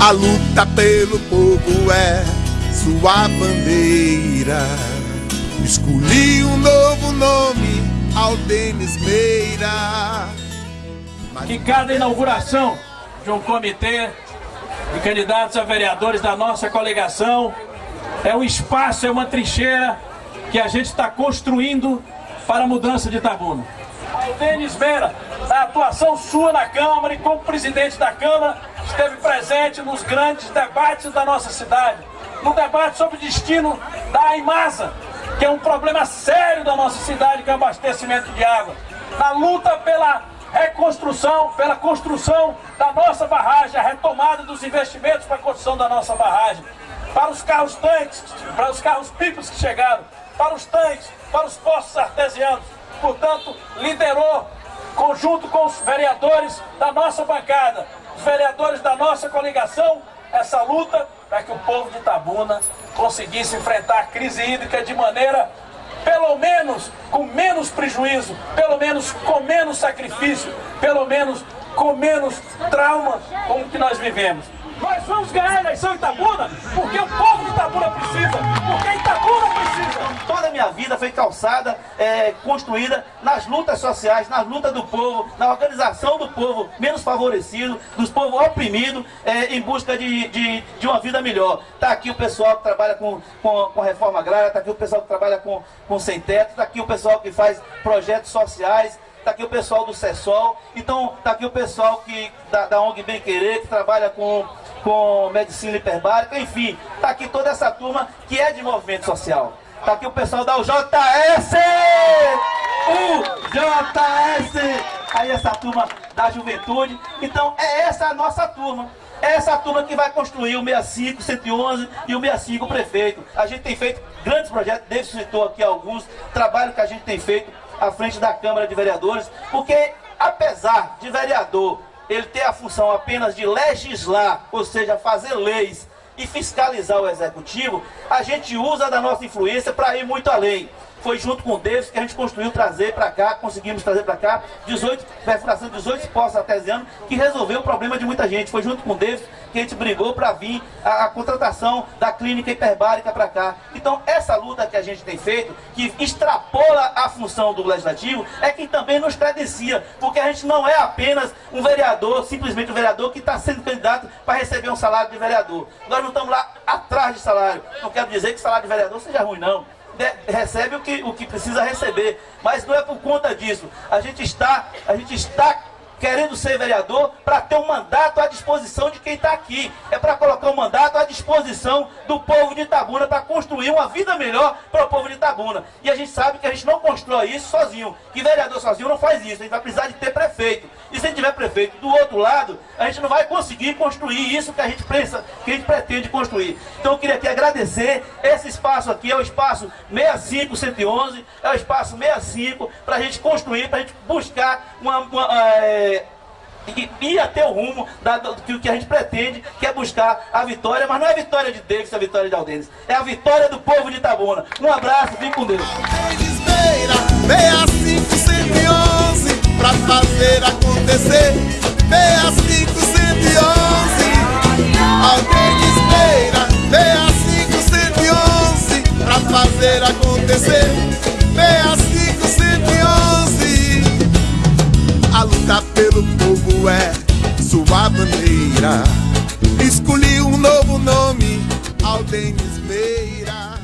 A luta pelo povo é sua bandeira. Escolhi um novo nome, Aldenis Meira. Que cada inauguração de um comitê de candidatos a vereadores da nossa coligação é um espaço, é uma trincheira que a gente está construindo para a mudança de Itabuna. Aldenis Meira, a atuação sua na Câmara e como presidente da Câmara, esteve presente nos grandes debates da nossa cidade. No debate sobre o destino da Imasa, que é um problema sério da nossa cidade, que é o abastecimento de água. Na luta pela reconstrução, pela construção da nossa barragem, a retomada dos investimentos para a construção da nossa barragem. Para os carros tanques, para os carros pipos que chegaram, para os tanques, para os postos artesianos. Portanto, liderou, conjunto com os vereadores da nossa bancada, os vereadores da nossa coligação, essa luta para que o povo de Itabuna conseguisse enfrentar a crise hídrica de maneira, pelo menos, com menos prejuízo, pelo menos com menos sacrifício, pelo menos com menos trauma como que nós vivemos. Nós vamos ganhar a eleição Itabuna porque o povo de Itabuna precisa, porque Itabuna precisa. Vida foi calçada, é, construída nas lutas sociais, nas lutas do povo, na organização do povo menos favorecido, dos povos oprimidos, é, em busca de, de, de, uma vida melhor. Está aqui o pessoal que trabalha com, com, com reforma agrária, está aqui o pessoal que trabalha com, com sem teto, está aqui o pessoal que faz projetos sociais, está aqui o pessoal do CESOL, então está aqui o pessoal que, da, da ONG Bem Querer, que trabalha com com medicina hiperbárica, enfim, está aqui toda essa turma que é de movimento social. Está aqui o pessoal da UJS! UJS! Aí essa turma da juventude. Então é essa a nossa turma. É essa turma que vai construir o 65, 111 e o 65 prefeito. A gente tem feito grandes projetos, David citou aqui alguns, trabalho que a gente tem feito à frente da Câmara de Vereadores, porque apesar de vereador ele tem a função apenas de legislar, ou seja, fazer leis e fiscalizar o executivo, a gente usa da nossa influência para ir muito além. Foi junto com Deus que a gente construiu trazer para cá, conseguimos trazer para cá 18, perfuração de 18 postos artesianos que resolveu o problema de muita gente. Foi junto com Deus que a gente brigou para vir a, a, contratação da clínica hiperbárica para cá. Então essa luta que a gente tem feito, que extrapola a função do legislativo, é quem também nos credencia, porque a gente não é apenas um vereador, simplesmente um vereador que está sendo candidato para receber um salário de vereador. Nós não estamos lá atrás de salário. Não quero dizer que salário de vereador seja ruim, não recebe o que, o que precisa receber. Mas não é por conta disso. A gente está, a gente está querendo ser vereador para ter um mandato à disposição de quem está aqui. É para colocar um mandato à disposição do povo de Itabuna para construir uma vida melhor para o povo de Itabuna. E a gente sabe que a gente não constrói isso sozinho. Que vereador sozinho não faz isso. A gente vai precisar de ter prefeito. Se tiver prefeito do outro lado, a gente não vai conseguir construir isso que a gente pensa, que a gente pretende construir. Então eu queria aqui agradecer. Esse espaço aqui é o espaço 65-111, é o espaço 65 para a gente construir, para a gente buscar uma, uma é, e ir até o rumo da, do, que a gente pretende, que é buscar a vitória, mas não é a vitória de Davis, é a vitória de Aldenes, é a vitória do povo de Itabuna. Um abraço, fique com Deus. Beira, 6511 pra fazer acontecer. 6511 Aldenes Beira, 6511 pra fazer acontecer. 6511 A luta pelo povo é sua bandeira. Escolhi um novo nome, Aldenis Meira.